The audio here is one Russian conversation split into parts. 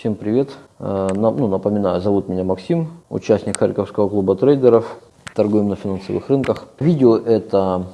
Всем привет. Э, ну, напоминаю, зовут меня Максим, участник Харьковского клуба трейдеров. Торгуем на финансовых рынках. Видео это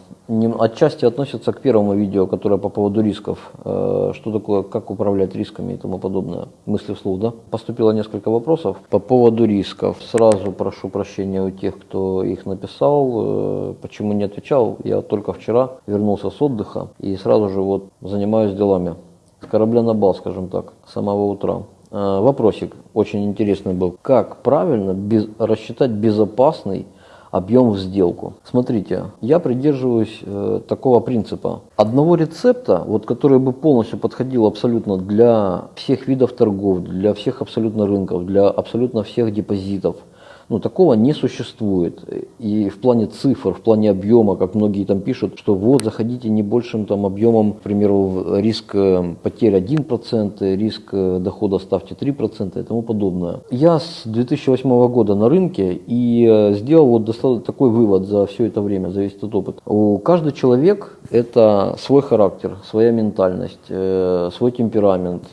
отчасти относится к первому видео, которое по поводу рисков. Э, что такое, как управлять рисками и тому подобное. Мысли вслух, да? Поступило несколько вопросов по поводу рисков. Сразу прошу прощения у тех, кто их написал. Э, почему не отвечал? Я только вчера вернулся с отдыха и сразу же вот занимаюсь делами. С корабля на бал, скажем так, с самого утра. Э, вопросик очень интересный был. Как правильно без, рассчитать безопасный объем в сделку. Смотрите, я придерживаюсь э, такого принципа. Одного рецепта, вот, который бы полностью подходил абсолютно для всех видов торгов, для всех абсолютно рынков, для абсолютно всех депозитов – ну, такого не существует. И в плане цифр, в плане объема, как многие там пишут, что вот заходите не большим там объемом, к примеру, риск э, потерь 1%, риск э, дохода ставьте 3% и тому подобное. Я с 2008 года на рынке и э, сделал вот такой вывод за все это время, зависит от опыта. У каждый человек это свой характер, своя ментальность, свой темперамент.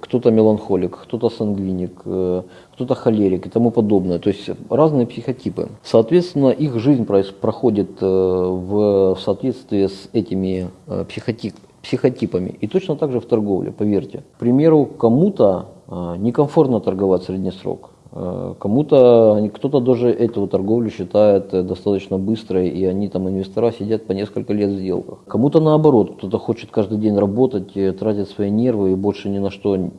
Кто-то меланхолик, кто-то сангвиник, кто-то холерик и тому подобное. То есть разные психотипы. Соответственно, их жизнь проходит э, в соответствии с этими э, психотип, психотипами. И точно так же в торговле, поверьте. К примеру, кому-то э, некомфортно торговать средний срок. Кому-то, кто-то даже эту торговлю считает достаточно быстрой, и они там, инвестора, сидят по несколько лет в сделках. Кому-то наоборот, кто-то хочет каждый день работать, тратить свои нервы и больше ни на что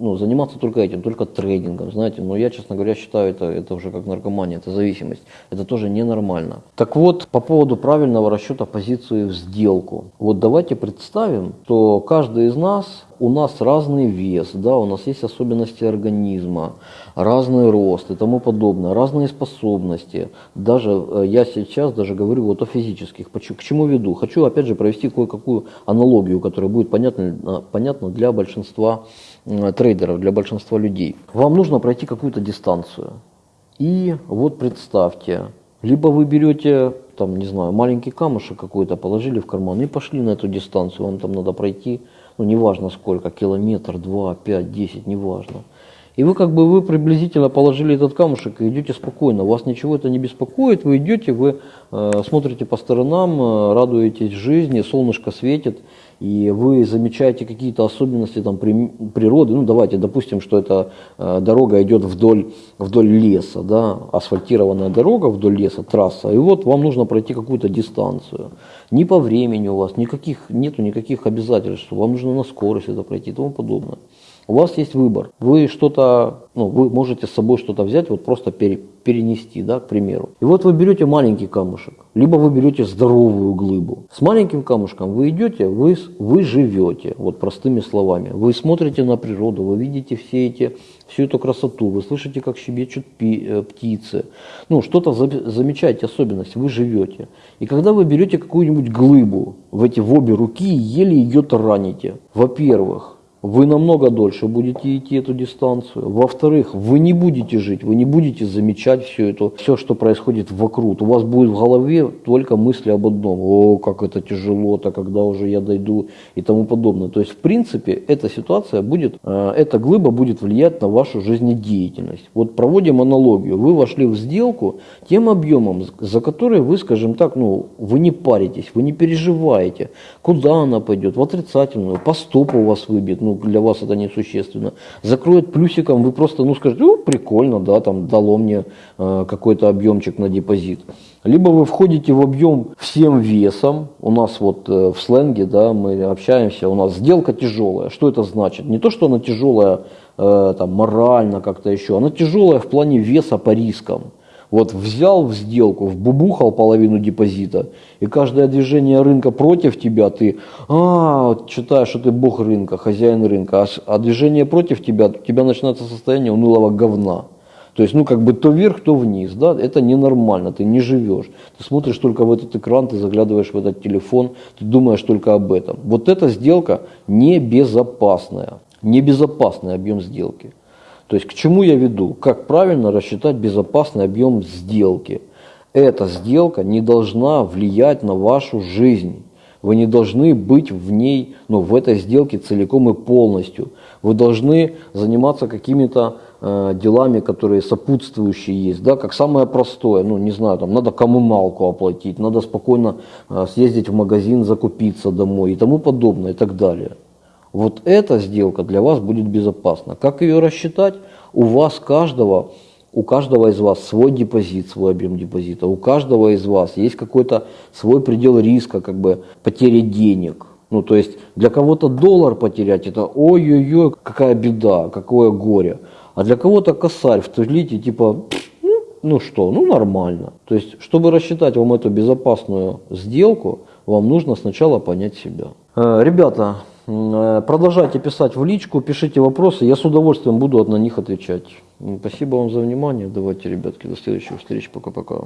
ну, заниматься только этим, только трейдингом, знаете, но я, честно говоря, считаю это, это уже как наркомания, это зависимость, это тоже ненормально. Так вот, по поводу правильного расчета позиции в сделку. Вот давайте представим, что каждый из нас, у нас разный вес, да, у нас есть особенности организма, разный рост и тому подобное, разные способности. Даже э, я сейчас даже говорю вот о физических. К чему веду? Хочу опять же провести кое-какую аналогию, которая будет понятна, э, понятна для большинства трейдеров, для большинства людей. Вам нужно пройти какую-то дистанцию. И вот представьте, либо вы берете, там, не знаю, маленький камушек какой-то, положили в карман и пошли на эту дистанцию, вам там надо пройти, ну, неважно сколько, километр, два, пять, десять, неважно. И вы как бы вы приблизительно положили этот камушек и идете спокойно. Вас ничего это не беспокоит. Вы идете, вы э, смотрите по сторонам, э, радуетесь жизни, солнышко светит и вы замечаете какие-то особенности там, при, природы, ну давайте допустим, что эта э, дорога идет вдоль, вдоль леса, да, асфальтированная дорога вдоль леса, трасса, и вот вам нужно пройти какую-то дистанцию. Ни по времени у вас, никаких, нету никаких обязательств, вам нужно на скорость это пройти и тому подобное. У вас есть выбор. Вы что-то, ну, вы можете с собой что-то взять, вот просто пере, перенести, да, к примеру. И вот вы берете маленький камушек, либо вы берете здоровую глыбу. С маленьким камушком вы идете, вы, вы живете, вот простыми словами. Вы смотрите на природу, вы видите все эти, всю эту красоту, вы слышите, как щебечут пи, э, птицы. Ну, что-то за, замечаете особенность, вы живете. И когда вы берете какую-нибудь глыбу в эти в обе руки и еле ее тараните, во-первых, вы намного дольше будете идти эту дистанцию. Во-вторых, вы не будете жить, вы не будете замечать все это, все, что происходит вокруг. У вас будет в голове только мысли об одном. О, как это тяжело-то, когда уже я дойду и тому подобное. То есть, в принципе, эта ситуация будет, э, эта глыба будет влиять на вашу жизнедеятельность. Вот проводим аналогию. Вы вошли в сделку тем объемом, за который вы, скажем так, ну, вы не паритесь, вы не переживаете, куда она пойдет, в отрицательную, по стопу вас выбьет, ну, для вас это несущественно. Закроет плюсиком, вы просто, ну, скажете, ну, прикольно, да, там дало мне э, какой-то объемчик на депозит. Либо вы входите в объем всем весом, у нас вот э, в сленге, да, мы общаемся, у нас сделка тяжелая. Что это значит? Не то, что она тяжелая э, там, морально как-то еще, она тяжелая в плане веса по рискам. Вот взял в сделку, вбубухал половину депозита, и каждое движение рынка против тебя, ты а, считаешь, что ты бог рынка, хозяин рынка, а, а движение против тебя, у тебя начинается состояние унылого говна. То есть, ну, как бы то вверх, то вниз, да, это ненормально, ты не живешь. Ты смотришь только в этот экран, ты заглядываешь в этот телефон, ты думаешь только об этом. Вот эта сделка небезопасная, небезопасный объем сделки. То есть к чему я веду? Как правильно рассчитать безопасный объем сделки? Эта сделка не должна влиять на вашу жизнь. Вы не должны быть в ней, ну, в этой сделке целиком и полностью. Вы должны заниматься какими-то э, делами, которые сопутствующие есть, да, как самое простое, ну, не знаю, там, надо коммуналку оплатить, надо спокойно э, съездить в магазин, закупиться домой и тому подобное и так далее. Вот эта сделка для вас будет безопасна. Как ее рассчитать? У вас каждого, у каждого из вас свой депозит, свой объем депозита. У каждого из вас есть какой-то свой предел риска, как бы потери денег. Ну, то есть для кого-то доллар потерять, это ой-ой-ой, какая беда, какое горе. А для кого-то косарь в туалете, типа, ну, что, ну нормально. То есть, чтобы рассчитать вам эту безопасную сделку, вам нужно сначала понять себя. Э, ребята, продолжайте писать в личку, пишите вопросы, я с удовольствием буду на них отвечать. Спасибо вам за внимание. Давайте, ребятки, до следующих встреч. Пока-пока.